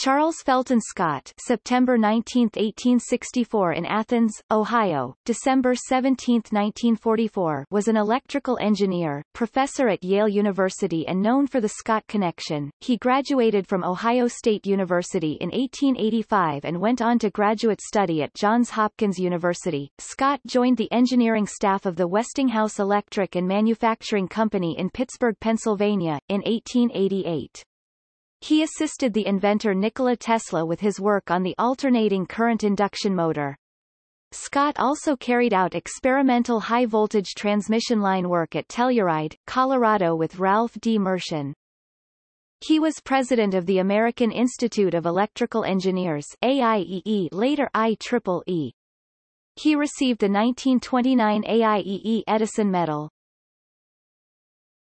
Charles Felton Scott September 19, 1864 in Athens, Ohio, December 17, 1944 was an electrical engineer, professor at Yale University and known for the Scott connection. He graduated from Ohio State University in 1885 and went on to graduate study at Johns Hopkins University. Scott joined the engineering staff of the Westinghouse Electric and Manufacturing Company in Pittsburgh, Pennsylvania, in 1888. He assisted the inventor Nikola Tesla with his work on the alternating current induction motor. Scott also carried out experimental high-voltage transmission line work at Telluride, Colorado with Ralph D. Mershon. He was president of the American Institute of Electrical Engineers AIEE later IEEE. He received the 1929 AIEE Edison Medal.